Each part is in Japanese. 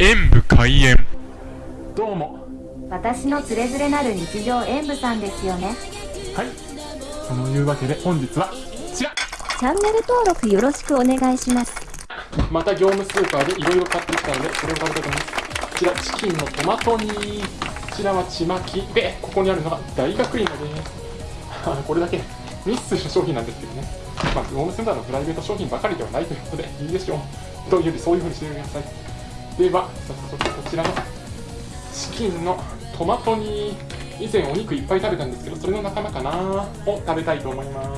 演武開演。どうも。私のつれづれなる日常演舞さんですよね。はい。そのいうわけで本日はこちら。チャンネル登録よろしくお願いします。また業務スーパーでいろいろ買ってきたのでそれを食べたいと思います。こちらチキンのトマト煮。こちらはちまき。でここにあるのが大学芋です。これだけミスする商品なんですけどね。まあ業務スーパーのプライベート商品ばかりではないということでいいでしょう。というよりそういうふうにしてくださいでは早速こちらのチキンのトマト煮以前お肉いっぱい食べたんですけどそれの仲間かな？を食べたいと思います。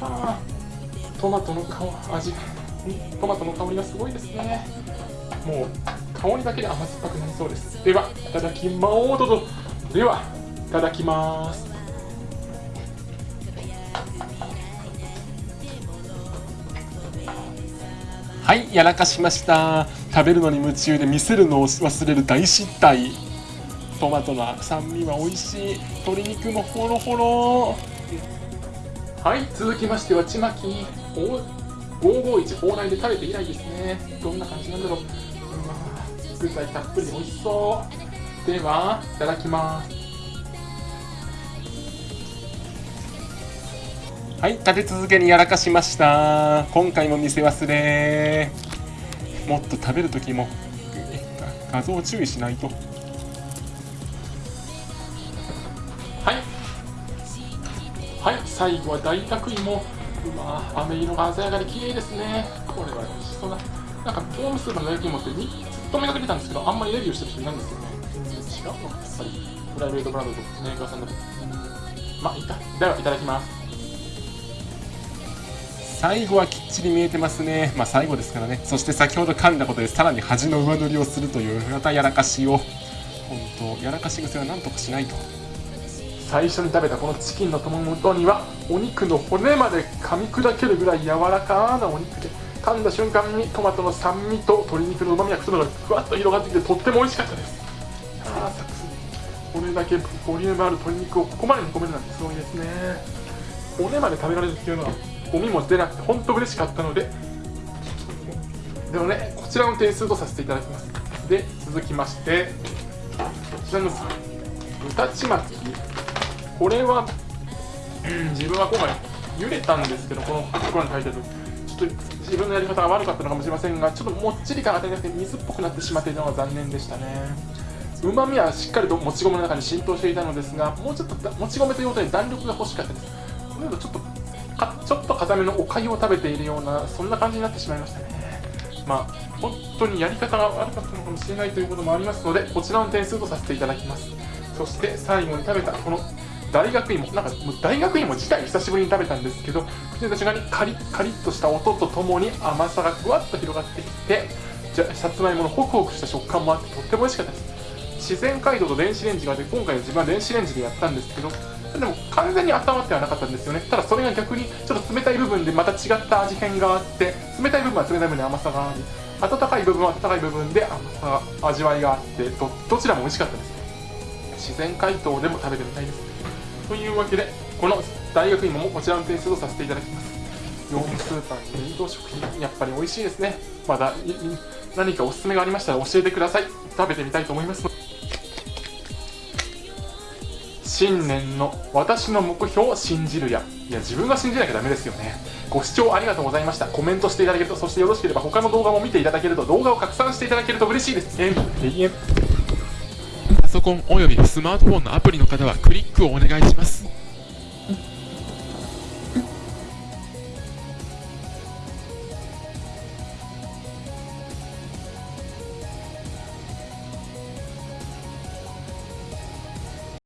はあトマトの香味。トマトの香りがすごいですね。もう香りだけで甘酸っぱくなりそうです。ではいただきまおうどぞではいただきます。はいやらかしました。食べるのに夢中で見せるのを忘れる大失態。トマトの酸味は美味しい。鶏肉もホロホロ。はい続きましてはちまき。551放題で食べて以来ですね。どんな感じなんだろう。うわ具材たっぷり美味しそう。ではいただきます。はい立て続けにやらかしました。今回も見せ忘れ。もっと食べるときも画像注意しないと。はい。はい最後は大学芋。うわ飴色が鮮やかで綺麗ですね。これは美味しそうななんかホームスーパーの焼き芋ってにずっと目がけてたんですけどあんまりレビューしてる人いないんですよね。違う。のやっぱりプライベートブランドとメーカーさんだと。まあいいか。ではいただきます最後はきっちり見えてますね。まあ最後ですからね。そして先ほど噛んだことでさらに恥の上塗りをするというまたやらかしを。本当やらかし癖は何とかしないと。最初に食べたこのチキンのトマトにはお肉の骨まで噛み砕けるぐらい柔らかなお肉で噛んだ瞬間にトマトの酸味と鶏肉のうまみが口の中ふわっと広がってきてとっても美味しかったです。ああサクこれだけボリュームある鶏肉をここまで煮込めるなんてすごいですね。骨まで食べられるっていうのはゴミも出なくて本当嬉しかったのででもねこちらの点数とさせていただきます。で続きましてこちらの豚ちまきこれは、うん、自分は今回茹でたんですけどこのところに書いてあるちょっと自分のやり方が悪かったのかもしれませんがちょっともっちり感が足りなくて水っぽくなってしまっているのが残念でしたね。うまみはしっかりともち米の中に浸透していたのですがもうちょっともち米ということで弾力が欲しかったです。このちょっとかちょっと固めのおかゆを食べているようなそんな感じになってしまいましたね。まあ本当にやり方が悪かったのかもしれないということもありますのでこちらの点数とさせていただきます。そして最後に食べたこの大学芋。なんかもう大学芋自体久しぶりに食べたんですけど口の中にカリッカリッとした音とともに甘さがふわっと広がってきてじゃさつまいものホクホクした食感もあってとっても美味しかったです。自然解凍と電子レンジがあって今回は自分は電子レンジでやったんですけどでも完全に温まってはなかったんですよね。ただそれが逆にちょっと冷たい部分でまた違った味変があって冷たい部分は冷たい部分で甘さがあり温かい部分は温かい部分で甘さが味わいがあってどどちらも美味しかったです。自然解凍でも食べてみたいです。というわけでこの大学芋もこちらの点数とさせていただきます。業務スーパー冷凍食品やっぱり美味しいですね。まだ何かおすすめがありましたら教えてください。食べてみたいと思います新年の私の目標を信じるや。いや自分が信じなきゃダメですよね。ご視聴ありがとうございました。コメントしていただけるとそしてよろしければ他の動画も見ていただけると動画を拡散していただけると嬉しいです。え。パソコンおよびスマートフォンのアプリの方はクリックをお願いします。